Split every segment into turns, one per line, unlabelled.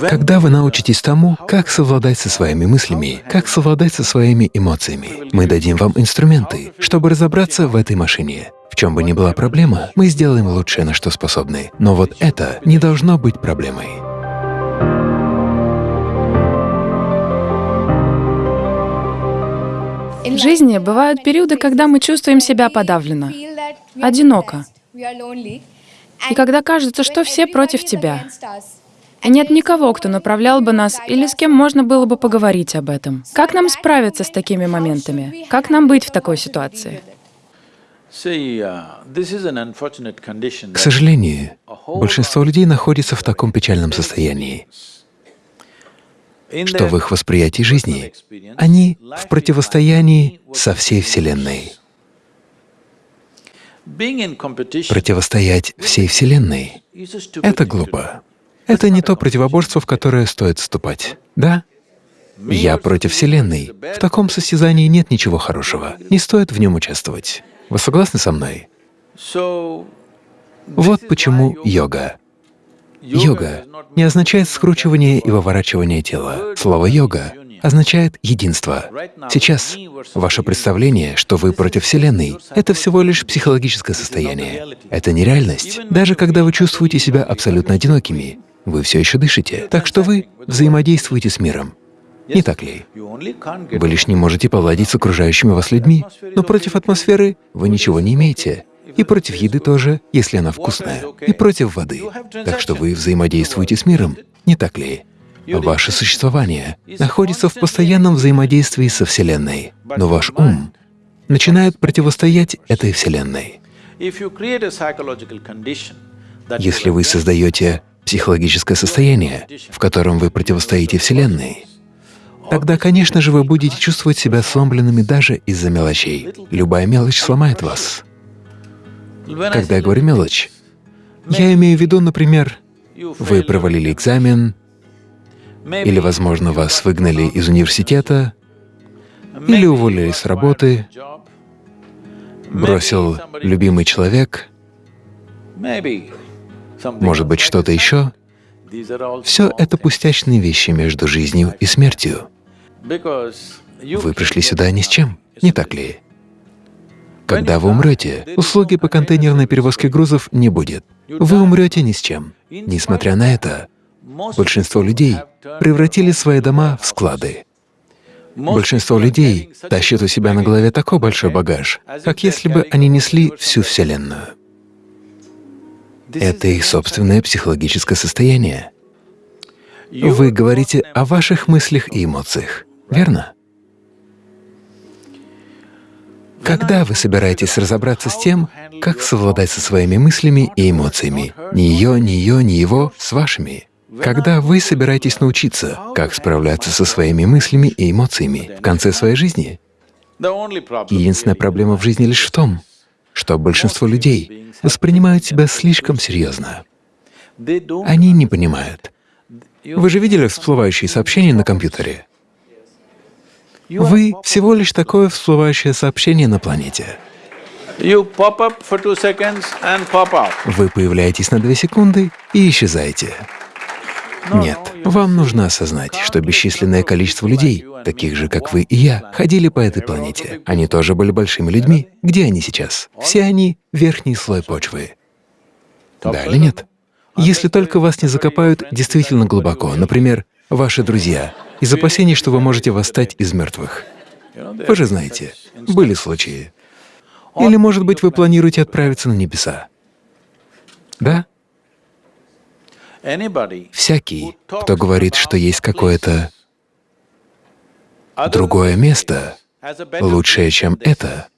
Когда вы научитесь тому, как совладать со своими мыслями, как совладать со своими эмоциями, мы дадим вам инструменты, чтобы разобраться в этой машине. В чем бы ни была проблема, мы сделаем лучшее, на что способны. Но вот это не должно быть проблемой.
В жизни бывают периоды, когда мы чувствуем себя подавленно, одиноко, и когда кажется, что все против тебя. И нет никого, кто направлял бы нас или с кем можно было бы поговорить об этом. Как нам справиться с такими моментами? Как нам быть в такой ситуации?
К сожалению, большинство людей находится в таком печальном состоянии, что в их восприятии жизни они в противостоянии со всей Вселенной. Противостоять всей Вселенной — это глупо. Это не то противоборство, в которое стоит вступать. Да? Я против Вселенной. В таком состязании нет ничего хорошего. Не стоит в нем участвовать. Вы согласны со мной? Вот почему йога. Йога не означает скручивание и выворачивание тела. Слово «йога» означает единство. Сейчас ваше представление, что вы против Вселенной, — это всего лишь психологическое состояние. Это не реальность. Даже когда вы чувствуете себя абсолютно одинокими, вы все еще дышите, так что вы взаимодействуете с миром. Не так ли? Вы лишь не можете поладить с окружающими вас людьми, но против атмосферы вы ничего не имеете. И против еды тоже, если она вкусная, и против воды. Так что вы взаимодействуете с миром, не так ли? Ваше существование находится в постоянном взаимодействии со Вселенной, но ваш ум начинает противостоять этой Вселенной. Если вы создаете психологическое состояние, в котором вы противостоите Вселенной, тогда, конечно же, вы будете чувствовать себя сломленными даже из-за мелочей. Любая мелочь сломает вас. Когда я говорю «мелочь», я имею в виду, например, вы провалили экзамен, или, возможно, вас выгнали из университета, или уволили с работы, бросил любимый человек, может быть, что-то еще. Все это пустячные вещи между жизнью и смертью. Вы пришли сюда ни с чем, не так ли? Когда вы умрете, услуги по контейнерной перевозке грузов не будет. Вы умрете ни с чем. Несмотря на это, большинство людей превратили свои дома в склады. Большинство людей тащат у себя на голове такой большой багаж, как если бы они несли всю Вселенную. Это их собственное психологическое состояние. Вы говорите о ваших мыслях и эмоциях, верно? Когда вы собираетесь разобраться с тем, как совладать со своими мыслями и эмоциями, ни ее, ни ее, ни его, с вашими? Когда вы собираетесь научиться, как справляться со своими мыслями и эмоциями в конце своей жизни? Единственная проблема в жизни лишь в том, что большинство людей воспринимают себя слишком серьезно. Они не понимают. Вы же видели всплывающие сообщения на компьютере? Вы всего лишь такое всплывающее сообщение на планете. Вы появляетесь на две секунды и исчезаете. Нет, вам нужно осознать, что бесчисленное количество людей, таких же, как вы и я, ходили по этой планете. Они тоже были большими людьми. Где они сейчас? Все они — верхний слой почвы. Да или нет? Если только вас не закопают действительно глубоко, например, ваши друзья, из опасений, что вы можете восстать из мертвых. Вы же знаете, были случаи. Или, может быть, вы планируете отправиться на небеса. Да? Всякий, кто говорит, что есть какое-то другое место, лучшее, чем это,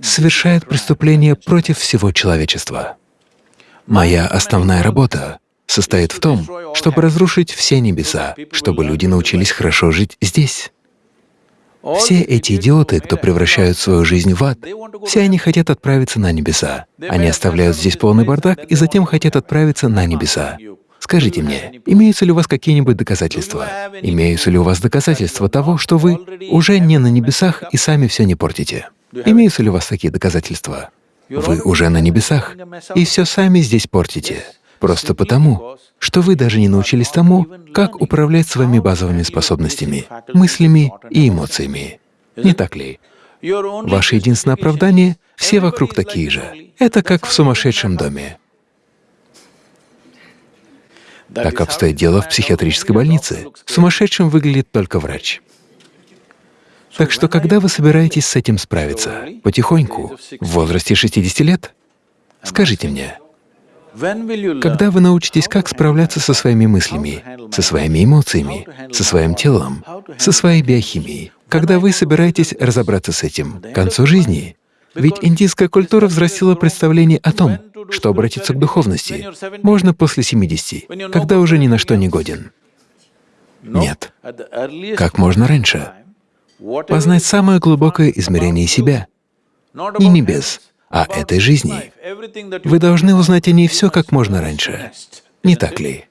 совершает преступление против всего человечества. Моя основная работа состоит в том, чтобы разрушить все небеса, чтобы люди научились хорошо жить здесь. Все эти идиоты, кто превращают свою жизнь в ад, все они хотят отправиться на небеса. Они оставляют здесь полный бардак и затем хотят отправиться на небеса. Скажите мне, имеются ли у вас какие-нибудь доказательства? Имеются ли у вас доказательства того, что вы уже не на небесах и сами все не портите? Имеются ли у вас такие доказательства? Вы уже на небесах и все сами здесь портите. Просто потому, что вы даже не научились тому, как управлять своими базовыми способностями, мыслями и эмоциями. Не так ли? Ваше единственное оправдание — все вокруг такие же. Это как в сумасшедшем доме. Так обстоит дело в психиатрической больнице. Сумасшедшим выглядит только врач. Так что, когда вы собираетесь с этим справиться? Потихоньку, в возрасте 60 лет? Скажите мне, когда вы научитесь, как справляться со своими мыслями, со своими эмоциями, со своим телом, со своей биохимией, когда вы собираетесь разобраться с этим к концу жизни? Ведь индийская культура взрастила представление о том, что обратиться к духовности можно после 70, когда уже ни на что не годен. Нет. Как можно раньше. Познать самое глубокое измерение себя. Не небес, а этой жизни. Вы должны узнать о ней все как можно раньше. Не так ли?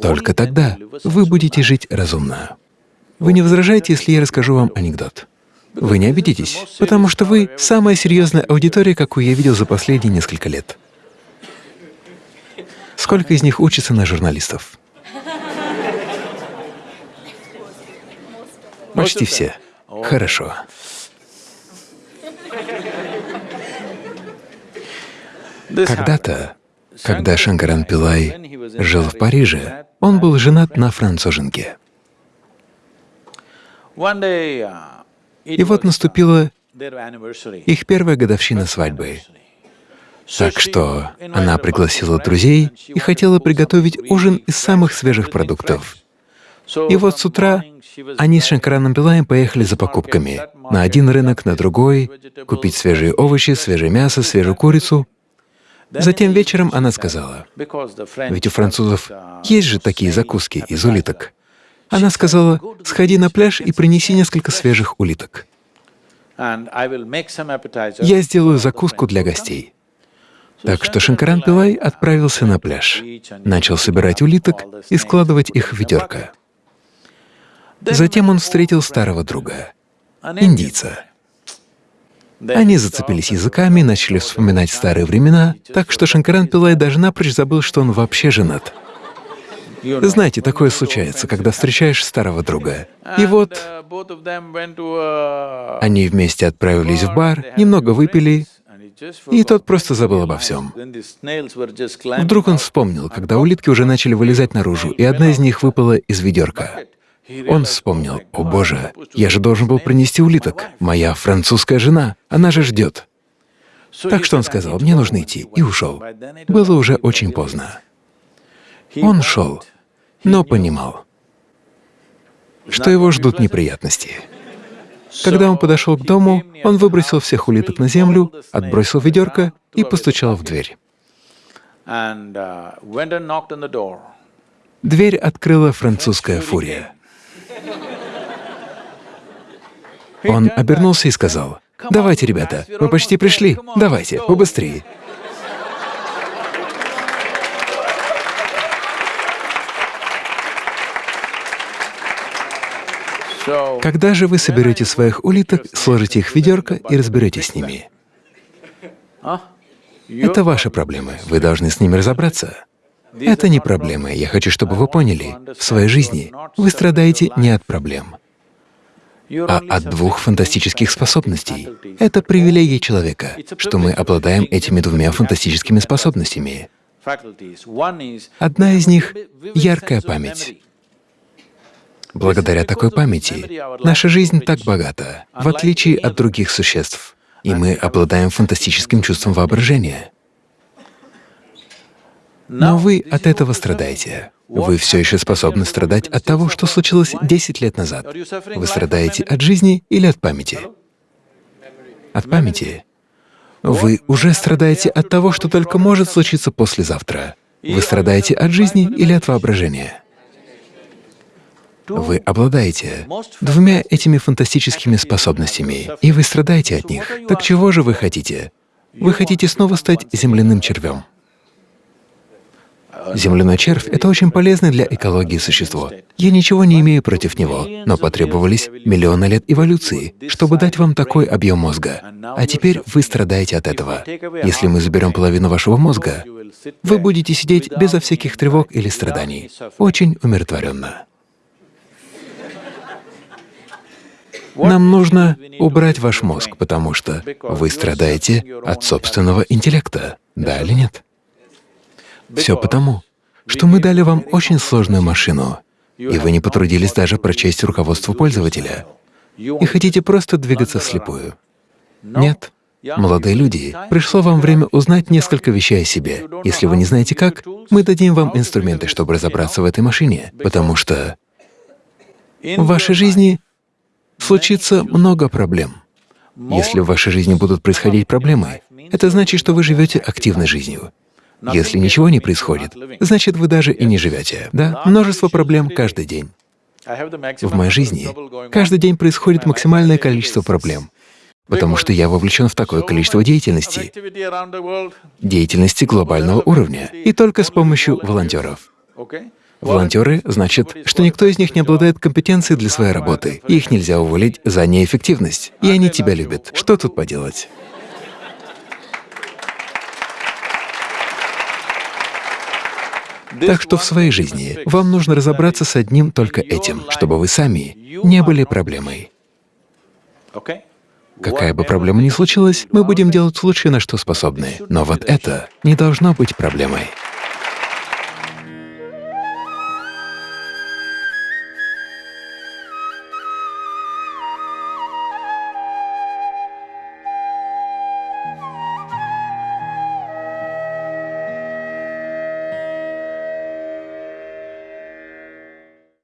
Только тогда вы будете жить разумно. Вы не возражаете, если я расскажу вам анекдот? Вы не обидитесь, потому что вы — самая серьезная аудитория, какую я видел за последние несколько лет. Сколько из них учатся на журналистов? Почти все. Хорошо. Когда-то, когда Шанкаран Пилай жил в Париже, он был женат на француженке. И вот наступила их первая годовщина свадьбы. Так что она пригласила друзей и хотела приготовить ужин из самых свежих продуктов. И вот с утра они с Шанкараном Пилаем поехали за покупками на один рынок, на другой, купить свежие овощи, свежее мясо, свежую курицу. Затем вечером она сказала, ведь у французов есть же такие закуски из улиток. Она сказала, сходи на пляж и принеси несколько свежих улиток. Я сделаю закуску для гостей. Так что Шанкаран Пилай отправился на пляж, начал собирать улиток и складывать их в ведерко. Затем он встретил старого друга, индийца. Они зацепились языками, начали вспоминать старые времена, так что Шанкаран Пилай даже напрочь забыл, что он вообще женат. Знаете, такое случается, когда встречаешь старого друга. И вот они вместе отправились в бар, немного выпили, и тот просто забыл обо всем. Вдруг он вспомнил, когда улитки уже начали вылезать наружу, и одна из них выпала из ведерка. Он вспомнил, «О боже, я же должен был принести улиток. Моя французская жена, она же ждет». Так что он сказал, «Мне нужно идти», и ушел. Было уже очень поздно. Он шел, но понимал, что его ждут неприятности. Когда он подошел к дому, он выбросил всех улиток на землю, отбросил ведерко и постучал в дверь. Дверь открыла французская фурия. Он обернулся и сказал, «Давайте, ребята, мы почти пришли, давайте, побыстрее». Когда же вы соберете своих улиток, сложите их в ведерко и разберетесь с ними? Это ваши проблемы, вы должны с ними разобраться. Это не проблемы, я хочу, чтобы вы поняли, в своей жизни вы страдаете не от проблем, а от двух фантастических способностей. Это привилегия человека, что мы обладаем этими двумя фантастическими способностями. Одна из них — яркая память. Благодаря такой памяти наша жизнь так богата, в отличие от других существ, и мы обладаем фантастическим чувством воображения. Но вы от этого страдаете. Вы все еще способны страдать от того, что случилось 10 лет назад. Вы страдаете от жизни или от памяти? От памяти. Вы уже страдаете от того, что только может случиться послезавтра. Вы страдаете от жизни или от воображения? Вы обладаете двумя этими фантастическими способностями, и вы страдаете от них. Так чего же вы хотите? Вы хотите снова стать земляным червем. Земляной червь — это очень полезное для экологии существо. Я ничего не имею против него, но потребовались миллионы лет эволюции, чтобы дать вам такой объем мозга. А теперь вы страдаете от этого. Если мы заберем половину вашего мозга, вы будете сидеть безо всяких тревог или страданий, очень умиротворенно. Нам нужно убрать ваш мозг, потому что вы страдаете от собственного интеллекта, да или нет? Все потому, что мы дали вам очень сложную машину, и вы не потрудились даже прочесть руководство пользователя, и хотите просто двигаться вслепую. Нет. Молодые люди, пришло вам время узнать несколько вещей о себе. Если вы не знаете как, мы дадим вам инструменты, чтобы разобраться в этой машине, потому что в вашей жизни случится много проблем. Если в вашей жизни будут происходить проблемы, это значит, что вы живете активной жизнью. Если ничего не происходит, значит, вы даже и не живете. Да, множество проблем каждый день. В моей жизни каждый день происходит максимальное количество проблем, потому что я вовлечен в такое количество деятельности, деятельности глобального уровня, и только с помощью волонтеров. Волонтеры — значит, что никто из них не обладает компетенцией для своей работы, их нельзя уволить за неэффективность, и они тебя любят. Что тут поделать? Так что в своей жизни вам нужно разобраться с одним только этим, чтобы вы сами не были проблемой. Какая бы проблема ни случилась, мы будем делать лучшее, на что способны. Но вот это не должно быть проблемой.